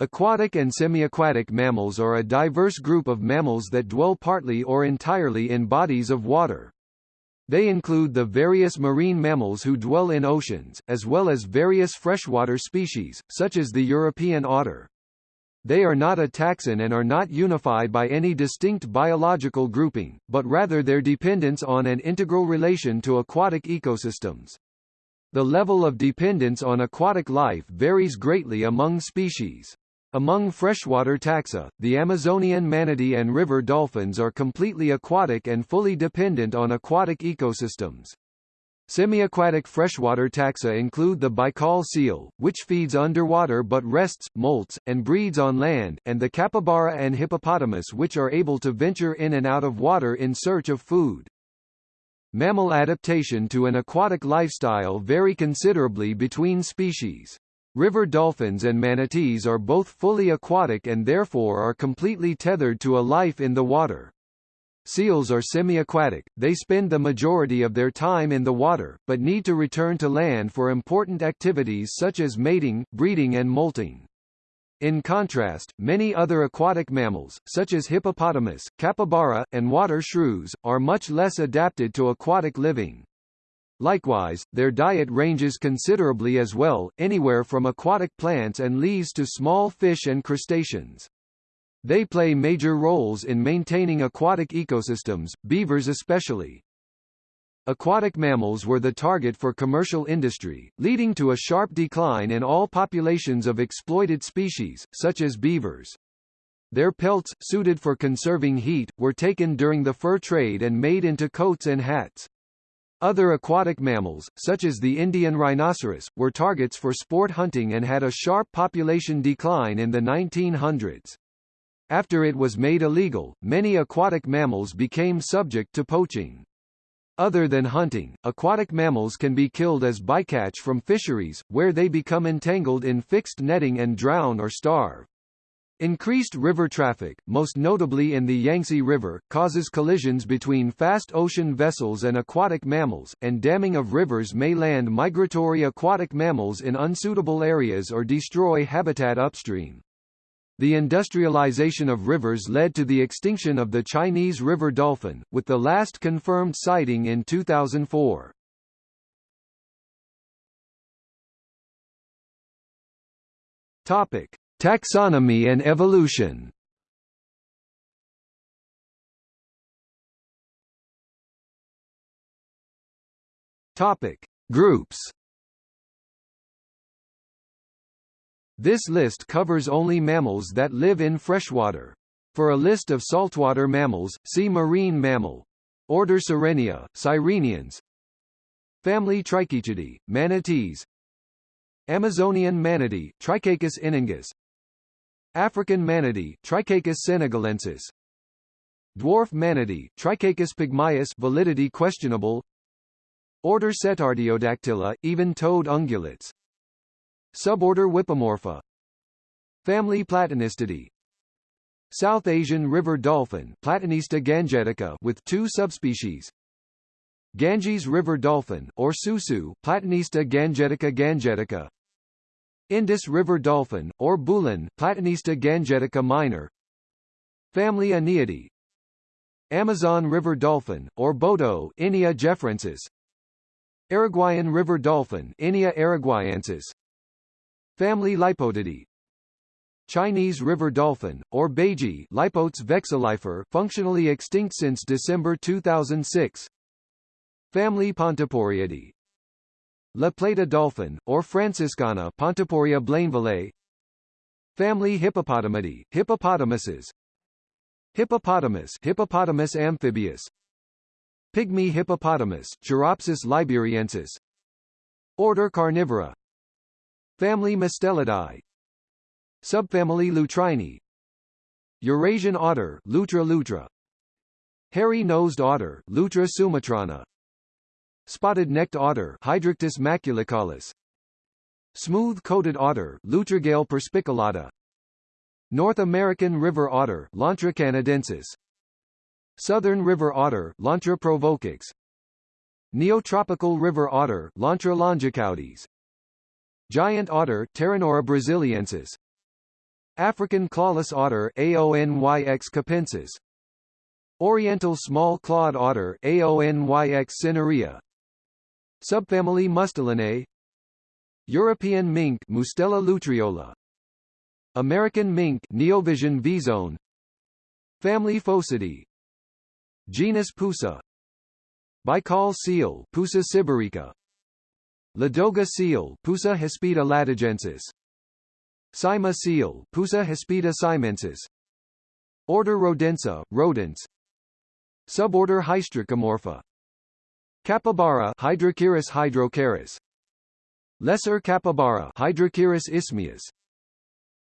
Aquatic and semi-aquatic mammals are a diverse group of mammals that dwell partly or entirely in bodies of water. They include the various marine mammals who dwell in oceans, as well as various freshwater species, such as the European otter. They are not a taxon and are not unified by any distinct biological grouping, but rather their dependence on an integral relation to aquatic ecosystems. The level of dependence on aquatic life varies greatly among species. Among freshwater taxa, the Amazonian manatee and river dolphins are completely aquatic and fully dependent on aquatic ecosystems. Semi-aquatic freshwater taxa include the Baikal seal, which feeds underwater but rests, molts, and breeds on land, and the capybara and hippopotamus which are able to venture in and out of water in search of food. Mammal adaptation to an aquatic lifestyle vary considerably between species. River dolphins and manatees are both fully aquatic and therefore are completely tethered to a life in the water. Seals are semi-aquatic, they spend the majority of their time in the water, but need to return to land for important activities such as mating, breeding and molting. In contrast, many other aquatic mammals, such as hippopotamus, capybara, and water shrews, are much less adapted to aquatic living. Likewise, their diet ranges considerably as well, anywhere from aquatic plants and leaves to small fish and crustaceans. They play major roles in maintaining aquatic ecosystems, beavers especially. Aquatic mammals were the target for commercial industry, leading to a sharp decline in all populations of exploited species, such as beavers. Their pelts, suited for conserving heat, were taken during the fur trade and made into coats and hats. Other aquatic mammals, such as the Indian rhinoceros, were targets for sport hunting and had a sharp population decline in the 1900s. After it was made illegal, many aquatic mammals became subject to poaching. Other than hunting, aquatic mammals can be killed as bycatch from fisheries, where they become entangled in fixed netting and drown or starve. Increased river traffic, most notably in the Yangtze River, causes collisions between fast ocean vessels and aquatic mammals, and damming of rivers may land migratory aquatic mammals in unsuitable areas or destroy habitat upstream. The industrialization of rivers led to the extinction of the Chinese river dolphin, with the last confirmed sighting in 2004. Topic. Taxonomy and evolution Topic: Groups. This list covers only mammals that live in freshwater. For a list of saltwater mammals, see marine mammal. Order Sirenia, Sirenians. Family Trichechidae, manatees. Amazonian manatee, Trichechus inunguis. African manatee, Trichechus senegalensis. Dwarf manatee, Trichechus pygmaeus validity questionable. Order Cetartiodactyla, even-toed ungulates. Suborder Whippomorpha. Family Platanistidae. South Asian river dolphin Platanista gangetica with two subspecies. Ganges river dolphin or susu Platanista gangetica gangetica. Indus River dolphin, or bhulan Platanista gangetica minor. Family Iniidae Amazon River dolphin, or boto Inia geoffrensis River dolphin Inia Family Lipotidae Chinese river dolphin, or baiji Lipotes vexillifer functionally extinct since December 2006 Family Pontoporiidae La Plata dolphin, or Franciscana Pontoporia blainvillei Family Hippopotamidae, hippopotamuses. Hippopotamus Hippopotamus amphibius Pygmy hippopotamus Choeropsis liberiensis. Order Carnivora. Family Mustelidae Subfamily Lutrinae. Eurasian otter Lutra lutra. Hairy-nosed otter Lutra sumatrana Spotted-necked otter Hydrictis maculicollis Smooth-coated otter Lutrogale perspicillata North American river otter Lontra canadensis. Southern river otter Lontra provocax. Neotropical river otter Lontra longicaudis. Giant otter Pteronura brasiliensis. African clawless otter Aonyx capensis. Oriental small clawed otter Aonyx cinerea Subfamily Mustelinae. European mink Mustela lutreola. American mink Neovison vison Family Phocidae Genus Pusa. Baikal seal Pusa sibirica. Ladoga seal Pusa hispida ladogensis. Saimaa seal Pusa hispida saimensis. Order Rodentia, rodents Suborder Hystricomorpha Capybara Hydrochaeris hydrochaeris Lesser capybara Hydrochaeris isthmius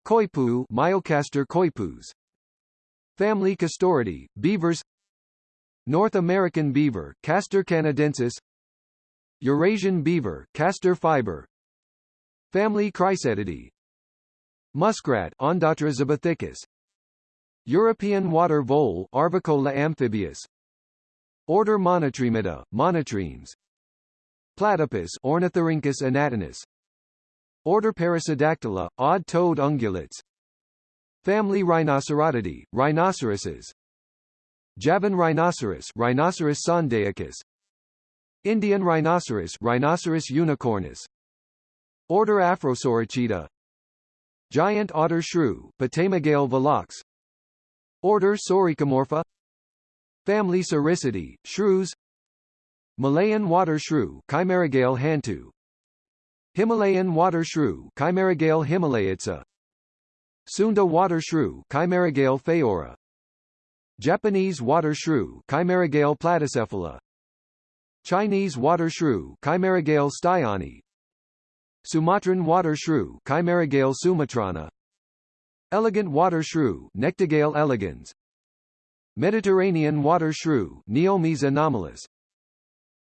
Coypu Myocastor coypus Family Castoridae, beavers. North American beaver Castor canadensis. Eurasian beaver Castor fiber. Family Cricetidae Muskrat Ondatra zibethicus European water vole Arvicola amphibius Order Monotremata, monotremes. Platypus Ornithorhynchus anatinus. Order Perissodactyla, odd-toed ungulates. Family Rhinocerotidae, rhinoceroses. Javan rhinoceros Rhinoceros sondaicus Indian rhinoceros Rhinoceros unicornis Order Afrosoricida Giant otter shrew Potamogale velox. Order Soricomorpha Family Soricidae, shrews. Malayan water shrew Chimarrogale hantu. Himalayan water shrew Chimarrogale himalayica Sunda water shrew Chimarrogale phaeura Japanese water shrew Chimarrogale platycephala Chinese water shrew Chimarrogale styani. Sumatran water shrew Chimarrogale sumatrana. Elegant water shrew Nectogale elegans Mediterranean water shrew Neomys anomalus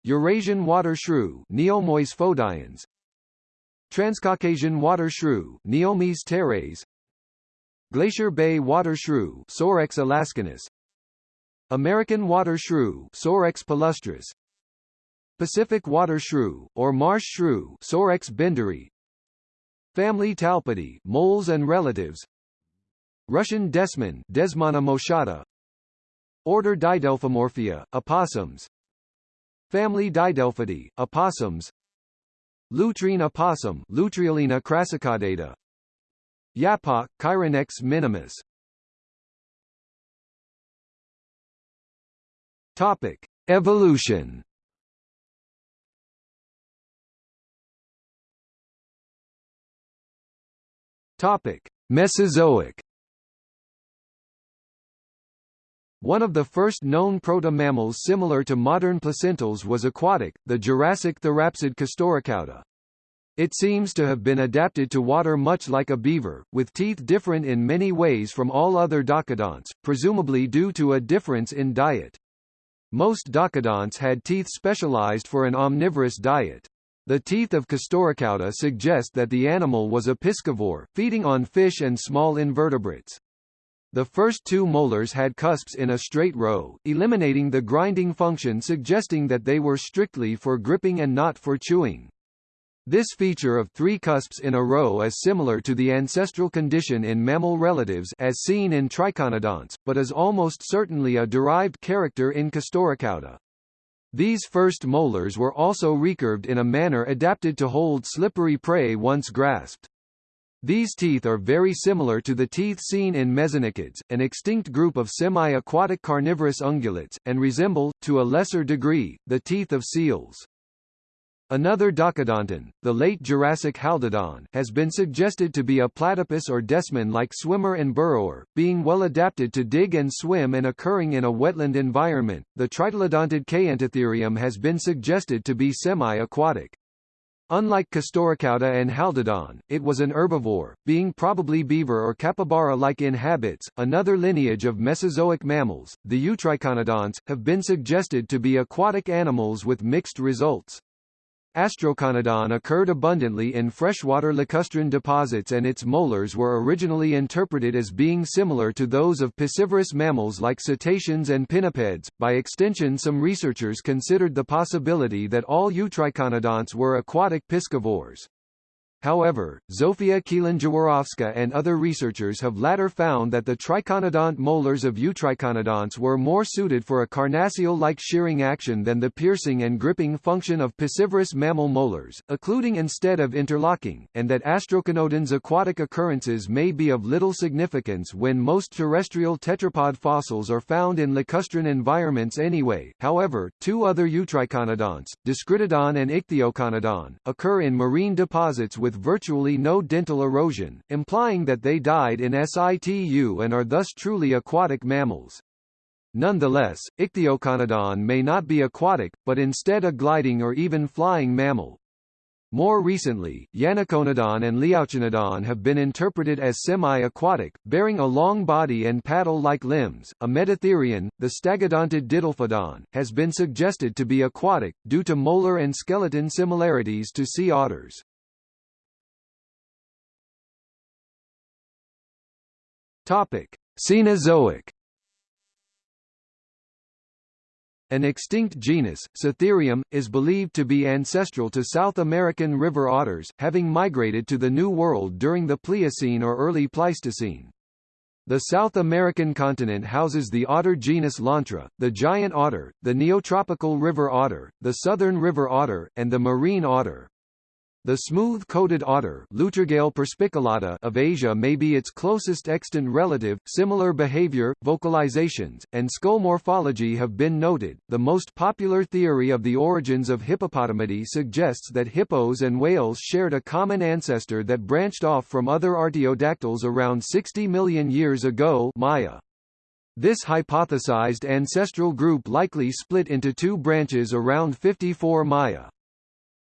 Eurasian water shrew Neomys fodiens. Transcaucasian water shrew Neomys teres. Glacier Bay water shrew Sorex alaskanus American water shrew Sorex palustris Pacific water shrew, or marsh shrew Sorex bendirii. Family Talpidae, moles and relatives. Russian desman Desmana moschata Order Didelphimorphia, opossums. Family Didelphidae, opossums. Lutrine opossum Lutreolina crassicaudata Yapok, Chironectes minimus. Topic: Evolution. Topic: Mesozoic. One of the first known proto-mammals similar to modern placentals was aquatic, the Jurassic therapsid Castorocauda. It seems to have been adapted to water much like a beaver, with teeth different in many ways from all other docodonts, presumably due to a difference in diet. Most docodonts had teeth specialized for an omnivorous diet. The teeth of Castorocauda suggest that the animal was a piscivore, feeding on fish and small invertebrates. The first two molars had cusps in a straight row, eliminating the grinding function suggesting that they were strictly for gripping and not for chewing. This feature of three cusps in a row is similar to the ancestral condition in mammal relatives as seen in triconodonts, but is almost certainly a derived character in Castorocauda. These first molars were also recurved in a manner adapted to hold slippery prey once grasped. These teeth are very similar to the teeth seen in mesonychids, an extinct group of semi-aquatic carnivorous ungulates, and resemble, to a lesser degree, the teeth of seals. Another docodonton, the late Jurassic Haldodon, has been suggested to be a platypus or desman-like swimmer and burrower, being well adapted to dig and swim and occurring in a wetland environment. The tritylodontid Kayentatherium has been suggested to be semi-aquatic. Unlike Castorocauda and Haldodon, it was an herbivore, being probably beaver or capybara-like in habits. Another lineage of Mesozoic mammals, the Eutriconodonts, have been suggested to be aquatic animals with mixed results. Astroconodon occurred abundantly in freshwater lacustrine deposits and its molars were originally interpreted as being similar to those of piscivorous mammals like cetaceans and pinnipeds. By extension some researchers considered the possibility that all eutriconodonts were aquatic piscivores. However, Zofia Kielan-Jaworowska and other researchers have later found that the triconodont molars of eutriconodonts were more suited for a carnassial-like shearing action than the piercing and gripping function of piscivorous mammal molars, occluding instead of interlocking, and that astroconodon's aquatic occurrences may be of little significance when most terrestrial tetrapod fossils are found in lacustrine environments anyway. However, two other eutriconodonts, Dyskritodon and Ichthyoconodon, occur in marine deposits with with virtually no dental erosion, implying that they died in situ and are thus truly aquatic mammals. Nonetheless, Ichthyoconodon may not be aquatic, but instead a gliding or even flying mammal. More recently, Yanaconodon and Liaoconodon have been interpreted as semi-aquatic, bearing a long body and paddle-like limbs. A metatherian, the Stagodontid Didelphodon, has been suggested to be aquatic, due to molar and skeleton similarities to sea otters. Topic: Cenozoic. An extinct genus, Satherium, is believed to be ancestral to South American river otters, having migrated to the New World during the Pliocene or early Pleistocene. The South American continent houses the otter genus Lontra, the giant otter, the neotropical river otter, the southern river otter, and the marine otter. The smooth-coated otter perspicillata of Asia may be its closest extant relative. Similar behavior, vocalizations, and skull morphology have been noted. The most popular theory of the origins of hippopotamidae suggests that hippos and whales shared a common ancestor that branched off from other artiodactyls around 60 million years ago Maya. This hypothesized ancestral group likely split into two branches around 54 Maya.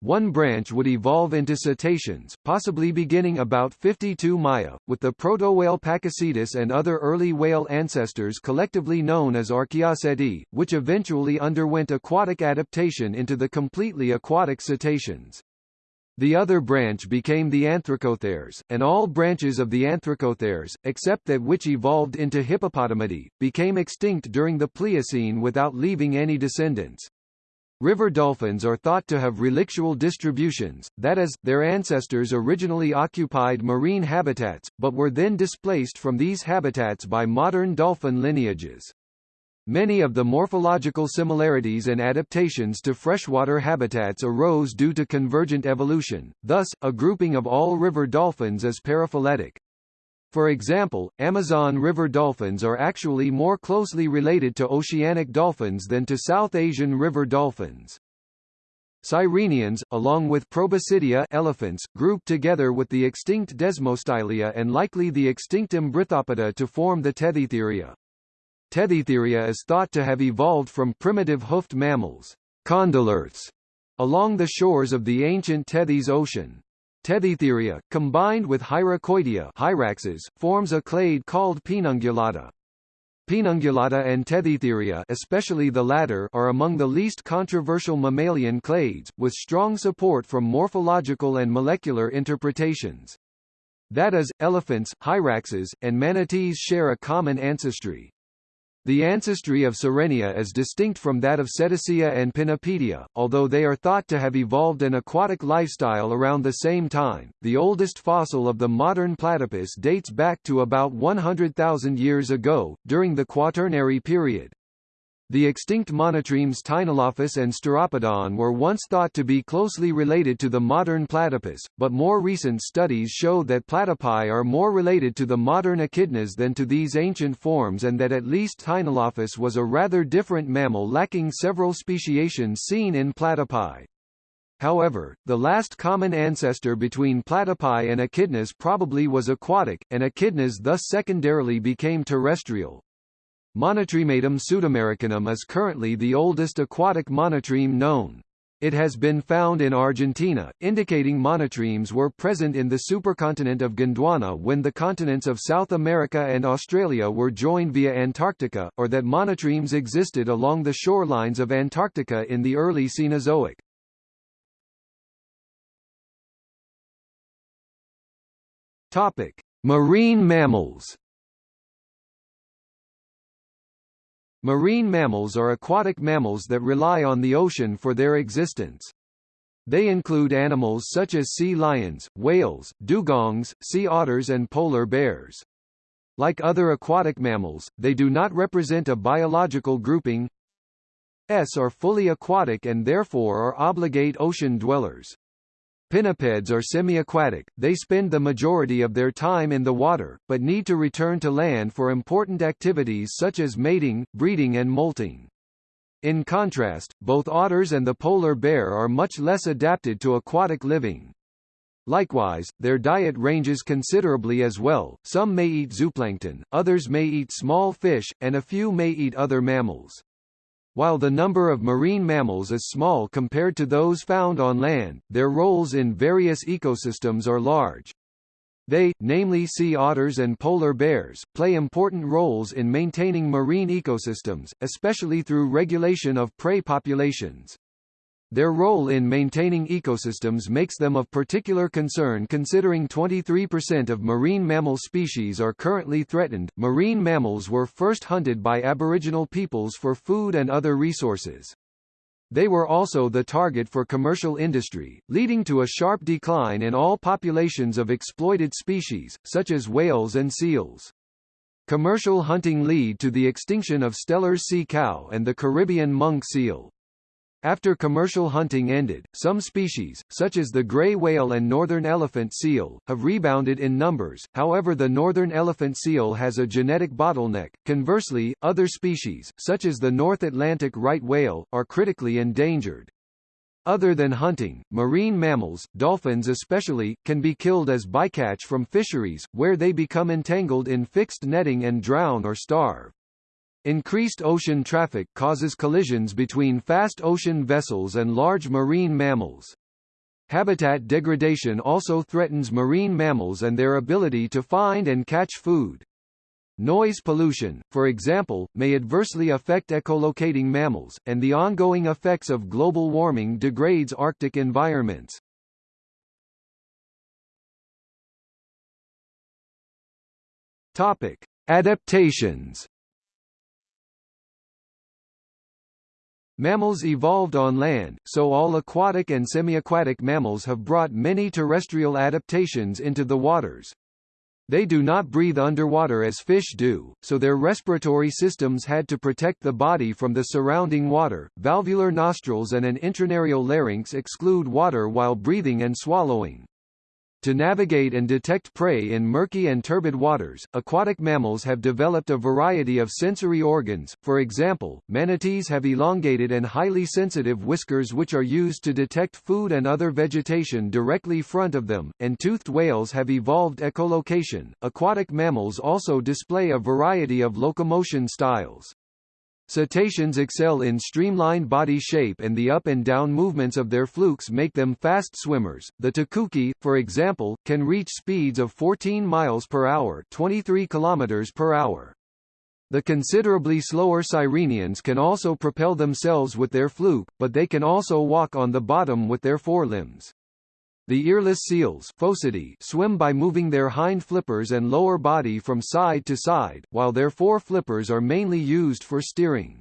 One branch would evolve into cetaceans, possibly beginning about 52 Maya, with the proto-whale Pakicetus and other early whale ancestors collectively known as Archaeoceti, which eventually underwent aquatic adaptation into the completely aquatic cetaceans. The other branch became the Anthracotheres, and all branches of the Anthracotheres, except that which evolved into Hippopotamidae, became extinct during the Pliocene without leaving any descendants. River dolphins are thought to have relictual distributions, that is, their ancestors originally occupied marine habitats, but were then displaced from these habitats by modern dolphin lineages. Many of the morphological similarities and adaptations to freshwater habitats arose due to convergent evolution, thus, a grouping of all river dolphins is paraphyletic. For example, Amazon River dolphins are actually more closely related to oceanic dolphins than to South Asian river dolphins. Sirenians, along with Proboscidea elephants, grouped together with the extinct Desmostylia and likely the extinct Embrithopoda to form the Tethytheria. Tethytheria is thought to have evolved from primitive hoofed mammals, condylarths, along the shores of the ancient Tethys Ocean. Tethytheria, combined with Hyracoidea hyraxes, forms a clade called Paenungulata. Paenungulata and Tethytheria especially the latter are among the least controversial mammalian clades, with strong support from morphological and molecular interpretations. That is, elephants, hyraxes, and manatees share a common ancestry. The ancestry of Sirenia is distinct from that of Cetacea and Pinnipedia, although they are thought to have evolved an aquatic lifestyle around the same time. The oldest fossil of the modern platypus dates back to about 100,000 years ago, during the Quaternary period. The extinct monotremes Teinolophus and Steropodon were once thought to be closely related to the modern platypus, but more recent studies show that platypi are more related to the modern echidnas than to these ancient forms and that at least Teinolophus was a rather different mammal lacking several speciations seen in platypi. However, the last common ancestor between platypi and echidnas probably was aquatic, and echidnas thus secondarily became terrestrial. Monotrematum sudamericanum is currently the oldest aquatic monotreme known. It has been found in Argentina, indicating monotremes were present in the supercontinent of Gondwana when the continents of South America and Australia were joined via Antarctica, or that monotremes existed along the shorelines of Antarctica in the early Cenozoic. Topic: Marine mammals. Marine mammals are aquatic mammals that rely on the ocean for their existence. They include animals such as sea lions, whales, dugongs, sea otters and polar bears. Like other aquatic mammals, they do not represent a biological grouping S are fully aquatic and therefore are obligate ocean dwellers. Pinnipeds are semi-aquatic, they spend the majority of their time in the water, but need to return to land for important activities such as mating, breeding and molting. In contrast, both otters and the polar bear are much less adapted to aquatic living. Likewise, their diet ranges considerably as well, some may eat zooplankton, others may eat small fish, and a few may eat other mammals. While the number of marine mammals is small compared to those found on land, their roles in various ecosystems are large. They, namely sea otters and polar bears, play important roles in maintaining marine ecosystems, especially through regulation of prey populations. Their role in maintaining ecosystems makes them of particular concern considering 23% of marine mammal species are currently threatened. Marine mammals were first hunted by aboriginal peoples for food and other resources. They were also the target for commercial industry, leading to a sharp decline in all populations of exploited species, such as whales and seals. Commercial hunting lead to the extinction of Steller's sea cow and the Caribbean monk seal. After commercial hunting ended, some species, such as the gray whale and northern elephant seal, have rebounded in numbers, however the northern elephant seal has a genetic bottleneck. Conversely, other species, such as the North Atlantic right whale, are critically endangered. Other than hunting, marine mammals, dolphins especially, can be killed as bycatch from fisheries, where they become entangled in fixed netting and drown or starve. Increased ocean traffic causes collisions between fast ocean vessels and large marine mammals. Habitat degradation also threatens marine mammals and their ability to find and catch food. Noise pollution, for example, may adversely affect echolocating mammals, and the ongoing effects of global warming degrades Arctic environments. Topic: Adaptations Mammals evolved on land, so all aquatic and semi-aquatic mammals have brought many terrestrial adaptations into the waters. They do not breathe underwater as fish do, so their respiratory systems had to protect the body from the surrounding water. Valvular nostrils and an intranarial larynx exclude water while breathing and swallowing. To navigate and detect prey in murky and turbid waters, aquatic mammals have developed a variety of sensory organs, for example, manatees have elongated and highly sensitive whiskers which are used to detect food and other vegetation directly front of them, and toothed whales have evolved echolocation. Aquatic mammals also display a variety of locomotion styles. Cetaceans excel in streamlined body shape and the up and down movements of their flukes make them fast swimmers. The tucuxi, for example, can reach speeds of 14 miles per hour, 23 kilometers per hour. The considerably slower sirenians can also propel themselves with their fluke, but they can also walk on the bottom with their forelimbs. The earless seals swim by moving their hind flippers and lower body from side to side, while their fore flippers are mainly used for steering.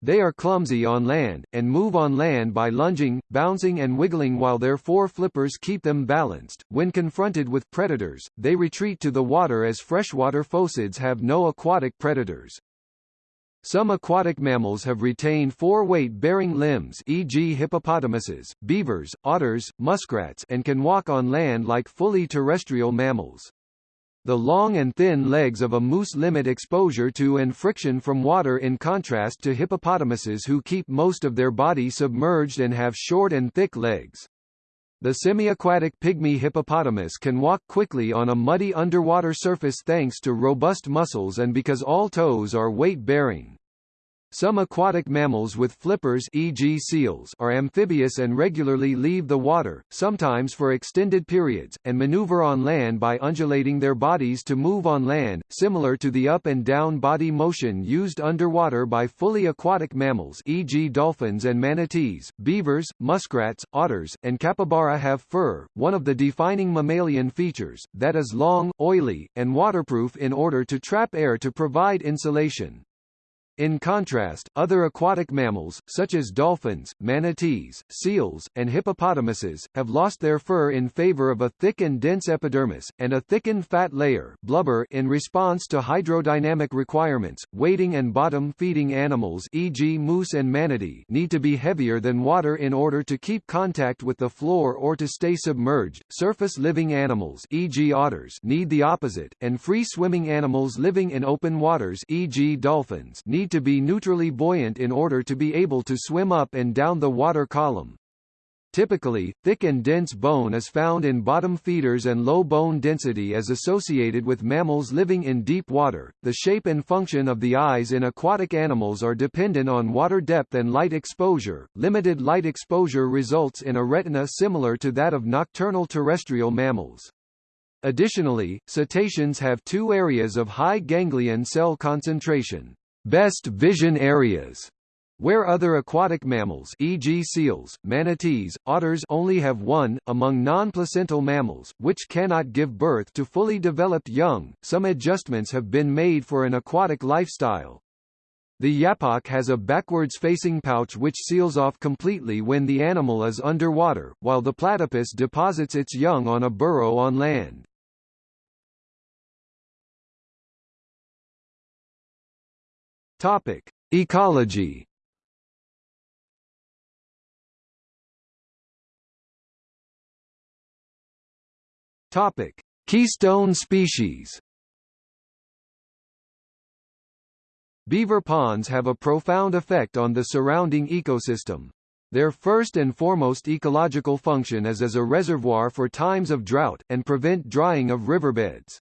They are clumsy on land, and move on land by lunging, bouncing and wiggling while their fore flippers keep them balanced. When confronted with predators, they retreat to the water as freshwater phocids have no aquatic predators. Some aquatic mammals have retained four weight-bearing limbs e.g. hippopotamuses, beavers, otters, muskrats and can walk on land like fully terrestrial mammals. The long and thin legs of a moose limit exposure to and friction from water in contrast to hippopotamuses who keep most of their body submerged and have short and thick legs. The semi-aquatic pygmy hippopotamus can walk quickly on a muddy underwater surface thanks to robust muscles and because all toes are weight-bearing. Some aquatic mammals with flippers e.g. seals are amphibious and regularly leave the water, sometimes for extended periods, and maneuver on land by undulating their bodies to move on land, similar to the up and down body motion used underwater by fully aquatic mammals e.g. dolphins and manatees, beavers, muskrats, otters, and capybara have fur, one of the defining mammalian features, that is long, oily, and waterproof in order to trap air to provide insulation. In contrast, other aquatic mammals, such as dolphins, manatees, seals, and hippopotamuses, have lost their fur in favor of a thick and dense epidermis, and a thickened fat layer blubber in response to hydrodynamic requirements. Wading and bottom-feeding animals e.g. moose and manatee need to be heavier than water in order to keep contact with the floor or to stay submerged. Surface-living animals e.g. otters need the opposite, and free-swimming animals living in open waters e.g. dolphins need need to be neutrally buoyant in order to be able to swim up and down the water column. Typically, thick and dense bone is found in bottom feeders and low bone density is associated with mammals living in deep water. The shape and function of the eyes in aquatic animals are dependent on water depth and light exposure. Limited light exposure results in a retina similar to that of nocturnal terrestrial mammals. Additionally, cetaceans have two areas of high ganglion cell concentration best vision areas where other aquatic mammals e.g. seals, manatees, otters only have one, among non-placental mammals, which cannot give birth to fully developed young, some adjustments have been made for an aquatic lifestyle. The yapok has a backwards-facing pouch which seals off completely when the animal is underwater, while the platypus deposits its young on a burrow on land. Topic: Ecology. Topic: Keystone species. Beaver ponds have a profound effect on the surrounding ecosystem. Their first and foremost ecological function is as a reservoir for times of drought, and prevent drying of riverbeds.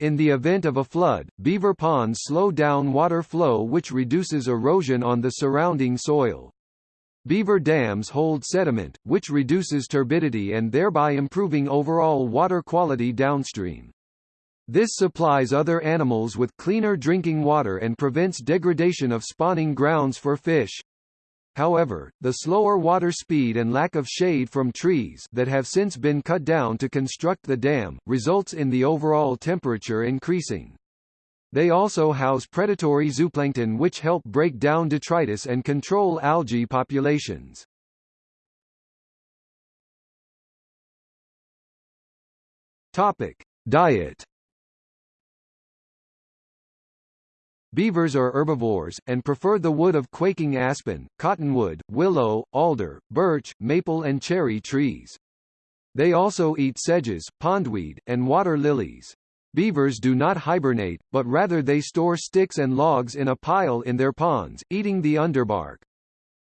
In the event of a flood, beaver ponds slow down water flow which reduces erosion on the surrounding soil. Beaver dams hold sediment, which reduces turbidity and thereby improving overall water quality downstream. This supplies other animals with cleaner drinking water and prevents degradation of spawning grounds for fish. However, the slower water speed and lack of shade from trees that have since been cut down to construct the dam, results in the overall temperature increasing. They also house predatory zooplankton which help break down detritus and control algae populations. Topic: Diet Beavers are herbivores, and prefer the wood of quaking aspen, cottonwood, willow, alder, birch, maple and cherry trees. They also eat sedges, pondweed, and water lilies. Beavers do not hibernate, but rather they store sticks and logs in a pile in their ponds, eating the underbark.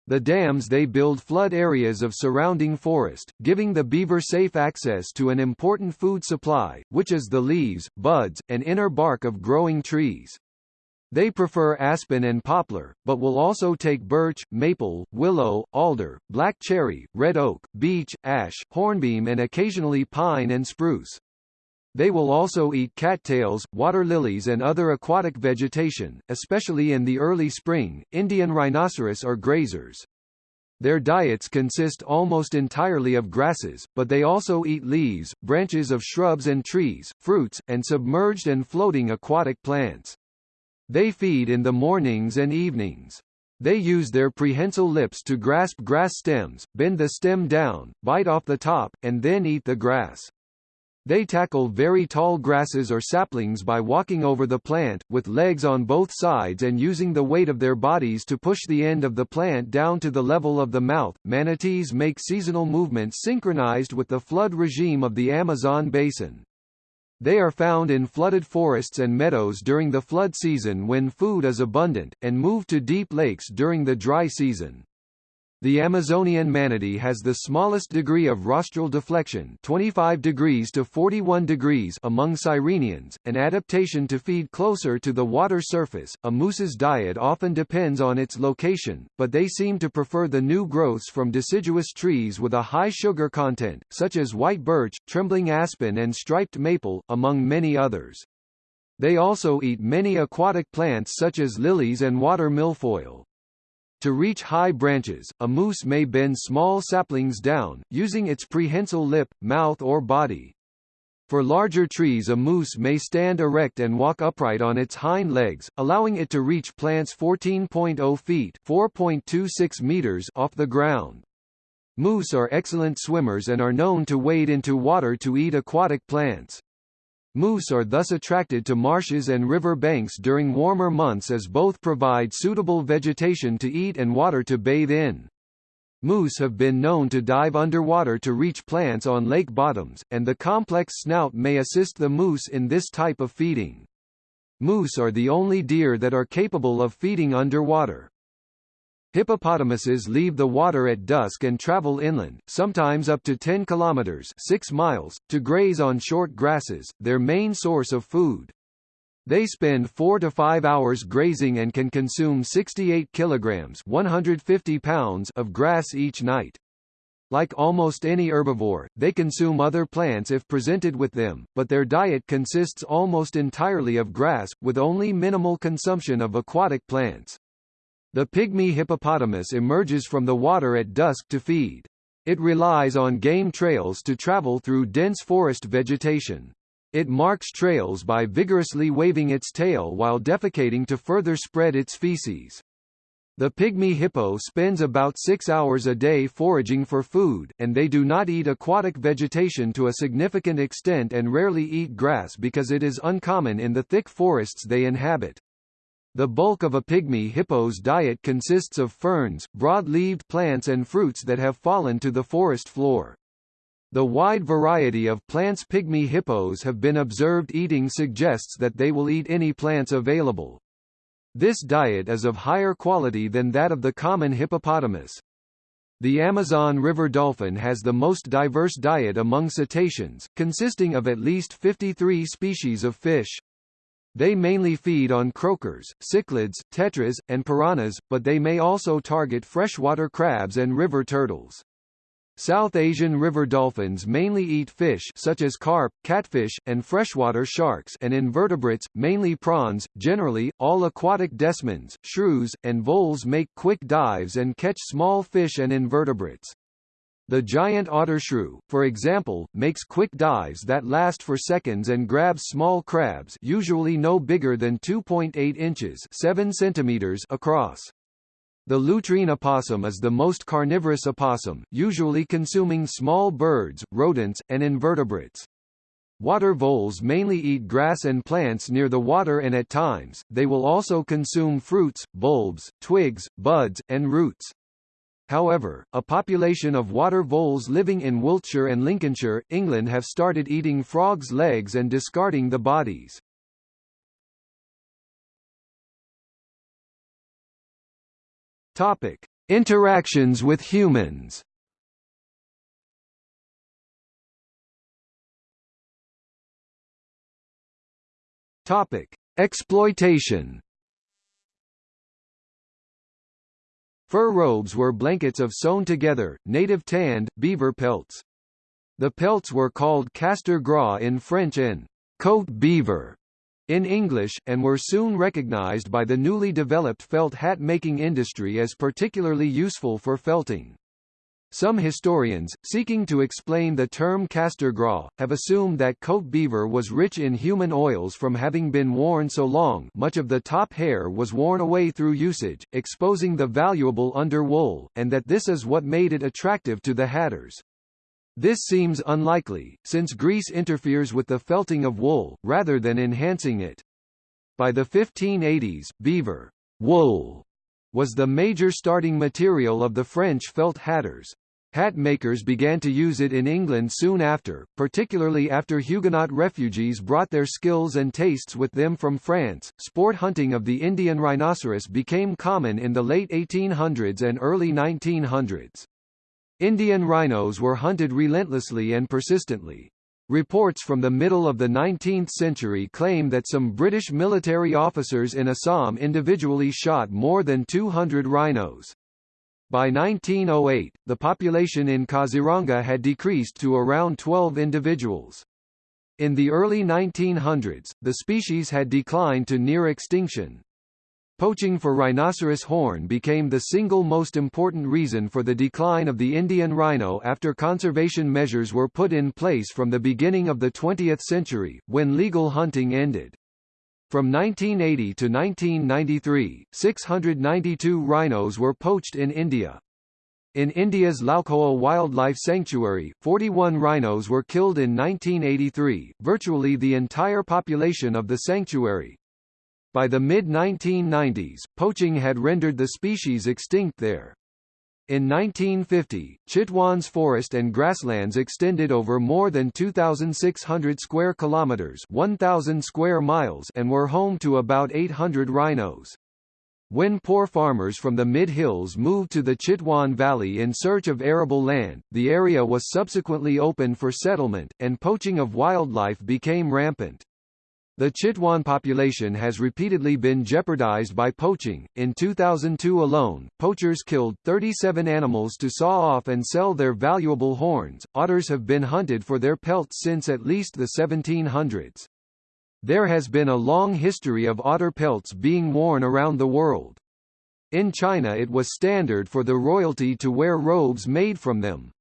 The dams they build flood areas of surrounding forest, giving the beaver safe access to an important food supply, which is the leaves, buds, and inner bark of growing trees. They prefer aspen and poplar, but will also take birch, maple, willow, alder, black cherry, red oak, beech, ash, hornbeam and occasionally pine and spruce. They will also eat cattails, water lilies and other aquatic vegetation, especially in the early spring. Indian rhinoceros are grazers. Their diets consist almost entirely of grasses, but they also eat leaves, branches of shrubs and trees, fruits, and submerged and floating aquatic plants. They feed in the mornings and evenings. They use their prehensile lips to grasp grass stems, bend the stem down, bite off the top, and then eat the grass. They tackle very tall grasses or saplings by walking over the plant, with legs on both sides and using the weight of their bodies to push the end of the plant down to the level of the mouth. Manatees make seasonal movements synchronized with the flood regime of the Amazon basin. They are found in flooded forests and meadows during the flood season when food is abundant, and move to deep lakes during the dry season. The Amazonian manatee has the smallest degree of rostral deflection 25 degrees to 41 degrees among sirenians, an adaptation to feed closer to the water surface. A moose's diet often depends on its location, but they seem to prefer the new growths from deciduous trees with a high sugar content, such as white birch, trembling aspen and striped maple, among many others. They also eat many aquatic plants such as lilies and water milfoil. To reach high branches, a moose may bend small saplings down, using its prehensile lip, mouth or body. For larger trees a moose may stand erect and walk upright on its hind legs, allowing it to reach plants 14.0 feet 4.26 meters off the ground. Moose are excellent swimmers and are known to wade into water to eat aquatic plants. Moose are thus attracted to marshes and river banks during warmer months as both provide suitable vegetation to eat and water to bathe in. Moose have been known to dive underwater to reach plants on lake bottoms, and the complex snout may assist the moose in this type of feeding. Moose are the only deer that are capable of feeding underwater. Hippopotamuses leave the water at dusk and travel inland, sometimes up to 10 kilometers 6 miles, to graze on short grasses, their main source of food. They spend 4 to 5 hours grazing and can consume 68 kilograms 150 pounds of grass each night. Like almost any herbivore, they consume other plants if presented with them, but their diet consists almost entirely of grass, with only minimal consumption of aquatic plants. The pygmy hippopotamus emerges from the water at dusk to feed. It relies on game trails to travel through dense forest vegetation. It marks trails by vigorously waving its tail while defecating to further spread its feces. The pygmy hippo spends about six hours a day foraging for food, and they do not eat aquatic vegetation to a significant extent and rarely eat grass because it is uncommon in the thick forests they inhabit. The bulk of a pygmy hippo's diet consists of ferns, broad-leaved plants and fruits that have fallen to the forest floor. The wide variety of plants pygmy hippos have been observed eating suggests that they will eat any plants available. This diet is of higher quality than that of the common hippopotamus. The Amazon river dolphin has the most diverse diet among cetaceans, consisting of at least 53 species of fish. They mainly feed on croakers, cichlids, tetras, and piranhas, but they may also target freshwater crabs and river turtles. South Asian river dolphins mainly eat fish such as carp, catfish, and freshwater sharks and invertebrates, mainly prawns. Generally, all aquatic desmans, shrews, and voles make quick dives and catch small fish and invertebrates. The giant otter shrew, for example, makes quick dives that last for seconds and grabs small crabs usually no bigger than 2.8 inches 7 centimeters across. The lutrine opossum is the most carnivorous opossum, usually consuming small birds, rodents, and invertebrates. Water voles mainly eat grass and plants near the water and at times, they will also consume fruits, bulbs, twigs, buds, and roots. However, a population of water voles living in Wiltshire and Lincolnshire, England have started eating frogs' legs and discarding the bodies. Topic: Interactions with humans. Topic: Exploitation. Fur robes were blankets of sewn together, native tanned, beaver pelts. The pelts were called castor gras in French and coat beaver in English, and were soon recognized by the newly developed felt hat-making industry as particularly useful for felting. Some historians, seeking to explain the term castor gras, have assumed that coat beaver was rich in human oils from having been worn so long much of the top hair was worn away through usage, exposing the valuable under wool, and that this is what made it attractive to the hatters. This seems unlikely, since grease interferes with the felting of wool, rather than enhancing it. By the 1580s, beaver wool was the major starting material of the French felt hatters. Hat makers began to use it in England soon after, particularly after Huguenot refugees brought their skills and tastes with them from France. Sport hunting of the Indian rhinoceros became common in the late 1800s and early 1900s. Indian rhinos were hunted relentlessly and persistently. Reports from the middle of the 19th century claim that some British military officers in Assam individually shot more than 200 rhinos. By 1908, the population in Kaziranga had decreased to around 12 individuals. In the early 1900s, the species had declined to near extinction. Poaching for rhinoceros horn became the single most important reason for the decline of the Indian rhino after conservation measures were put in place from the beginning of the 20th century, when legal hunting ended. From 1980 to 1993, 692 rhinos were poached in India. In India's Laokhowa Wildlife Sanctuary, 41 rhinos were killed in 1983, virtually the entire population of the sanctuary. By the mid-1990s, poaching had rendered the species extinct there. In 1950, Chitwan's forest and grasslands extended over more than 2,600 square kilometers 1,000 square miles and were home to about 800 rhinos. When poor farmers from the mid-hills moved to the Chitwan Valley in search of arable land, the area was subsequently opened for settlement, and poaching of wildlife became rampant. The Chitwan population has repeatedly been jeopardized by poaching. In 2002 alone, poachers killed 37 animals to saw off and sell their valuable horns. Otters have been hunted for their pelts since at least the 1700s. There has been a long history of otter pelts being worn around the world. In China it was standard for the royalty to wear robes made from them.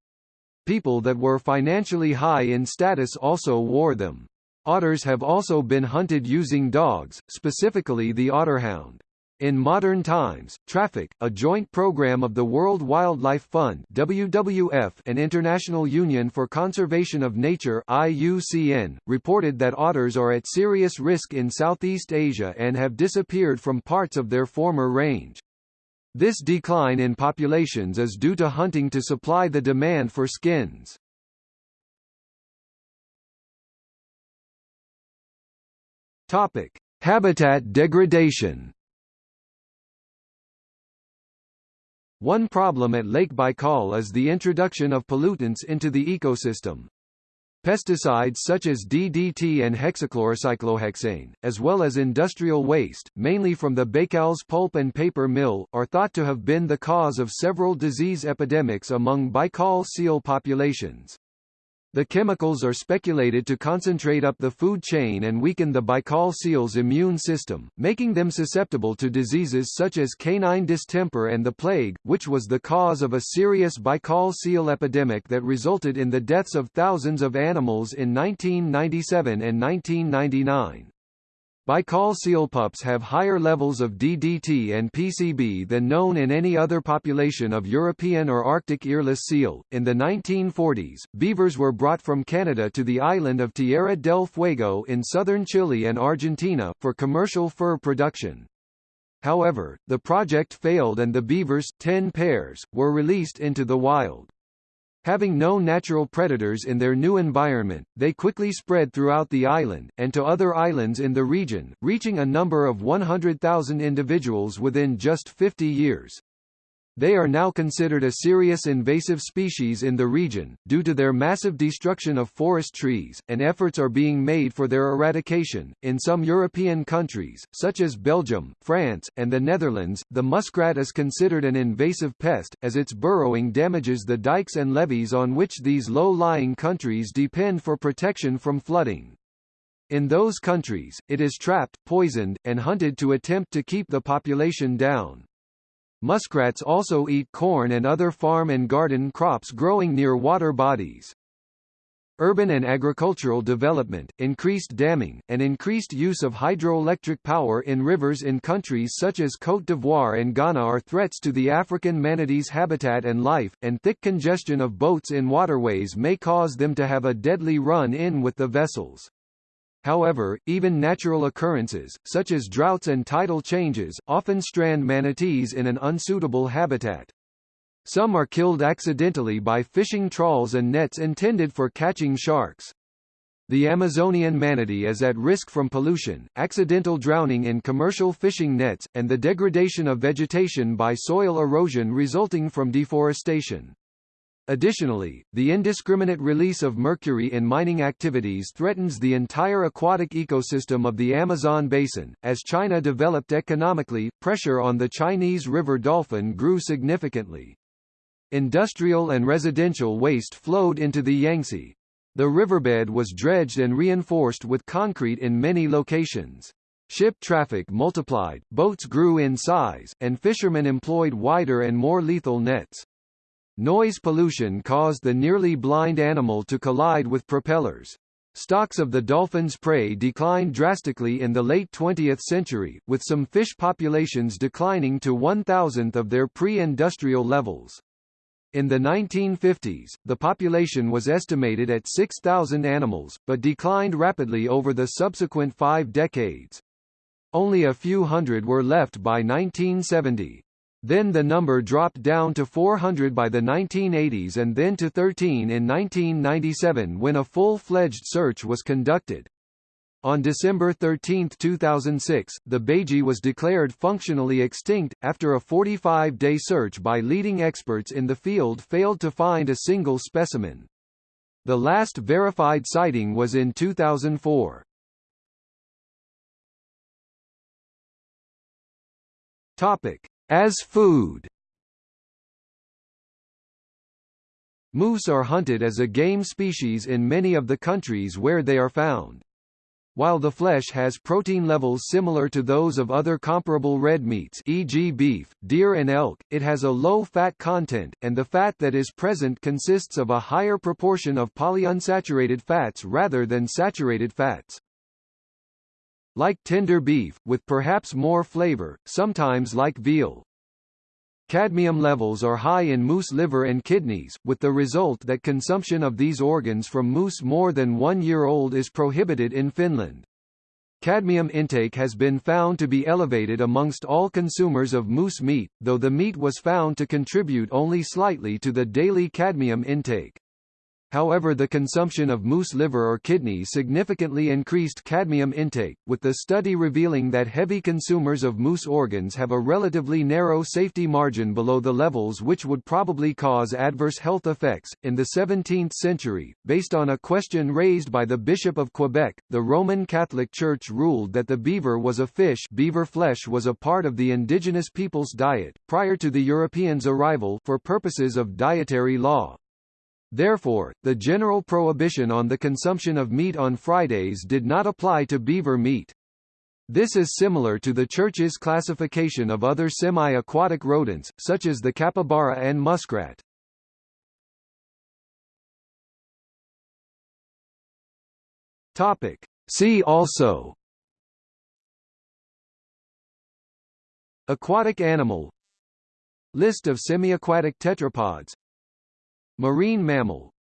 People that were financially high in status also wore them. Otters have also been hunted using dogs, specifically the otterhound. In modern times, Traffic, a joint program of the World Wildlife Fund WWF and International Union for Conservation of Nature IUCN, reported that otters are at serious risk in Southeast Asia and have disappeared from parts of their former range. This decline in populations is due to hunting to supply the demand for skins. Topic: Habitat degradation. One problem at Lake Baikal is the introduction of pollutants into the ecosystem. Pesticides such as DDT and hexachlorocyclohexane, as well as industrial waste, mainly from the Baikalsk pulp and paper mill, are thought to have been the cause of several disease epidemics among Baikal seal populations. The chemicals are speculated to concentrate up the food chain and weaken the Baikal seal's immune system, making them susceptible to diseases such as canine distemper and the plague, which was the cause of a serious Baikal seal epidemic that resulted in the deaths of thousands of animals in 1997 and 1999. Baikal seal pups have higher levels of DDT and PCB than known in any other population of European or Arctic earless seal. In the 1940s, beavers were brought from Canada to the island of Tierra del Fuego in southern Chile and Argentina, for commercial fur production. However, the project failed and the beavers, 10 pairs, were released into the wild. Having no natural predators in their new environment, they quickly spread throughout the island, and to other islands in the region, reaching a number of 100,000 individuals within just 50 years. They are now considered a serious invasive species in the region, due to their massive destruction of forest trees, and efforts are being made for their eradication. In some European countries, such as Belgium, France, and the Netherlands, the muskrat is considered an invasive pest, as its burrowing damages the dikes and levees on which these low-lying countries depend for protection from flooding. In those countries, it is trapped, poisoned, and hunted to attempt to keep the population down. Muskrats also eat corn and other farm and garden crops growing near water bodies. Urban and agricultural development, increased damming, and increased use of hydroelectric power in rivers in countries such as Côte d'Ivoire and Ghana are threats to the African manatee's habitat and life, and thick congestion of boats in waterways may cause them to have a deadly run-in with the vessels. However, even natural occurrences, such as droughts and tidal changes, often strand manatees in an unsuitable habitat. Some are killed accidentally by fishing trawls and nets intended for catching sharks. The Amazonian manatee is at risk from pollution, accidental drowning in commercial fishing nets, and the degradation of vegetation by soil erosion resulting from deforestation. Additionally, the indiscriminate release of mercury in mining activities threatens the entire aquatic ecosystem of the Amazon basin. As China developed economically, pressure on the Chinese river dolphin grew significantly. Industrial and residential waste flowed into the Yangtze. The riverbed was dredged and reinforced with concrete in many locations. Ship traffic multiplied, boats grew in size, and fishermen employed wider and more lethal nets. Noise pollution caused the nearly blind animal to collide with propellers. Stocks of the dolphin's prey declined drastically in the late 20th century, with some fish populations declining to one-thousandth of their pre-industrial levels. In the 1950s, the population was estimated at 6,000 animals, but declined rapidly over the subsequent five decades. Only a few hundred were left by 1970. Then the number dropped down to 400 by the 1980s and then to 13 in 1997 when a full-fledged search was conducted. On December 13, 2006, the baiji was declared functionally extinct, after a 45-day search by leading experts in the field failed to find a single specimen. The last verified sighting was in 2004. Topic: as food Moose are hunted as a game species in many of the countries where they are found. While the flesh has protein levels similar to those of other comparable red meats e.g. beef, deer and elk, it has a low fat content, and the fat that is present consists of a higher proportion of polyunsaturated fats rather than saturated fats like tender beef, with perhaps more flavor, sometimes like veal. Cadmium levels are high in moose liver and kidneys, with the result that consumption of these organs from moose more than one year old is prohibited in Finland. Cadmium intake has been found to be elevated amongst all consumers of moose meat, though the meat was found to contribute only slightly to the daily cadmium intake. However the consumption of moose liver or kidney significantly increased cadmium intake, with the study revealing that heavy consumers of moose organs have a relatively narrow safety margin below the levels which would probably cause adverse health effects. In the 17th century, based on a question raised by the Bishop of Quebec, the Roman Catholic Church ruled that the beaver was a fish beaver flesh was a part of the indigenous people's diet, prior to the Europeans' arrival, for purposes of dietary law. Therefore, the general prohibition on the consumption of meat on Fridays did not apply to beaver meat. This is similar to the Church's classification of other semi-aquatic rodents, such as the capybara and muskrat. Topic. See also Aquatic animal List of semi-aquatic tetrapods Marine mammal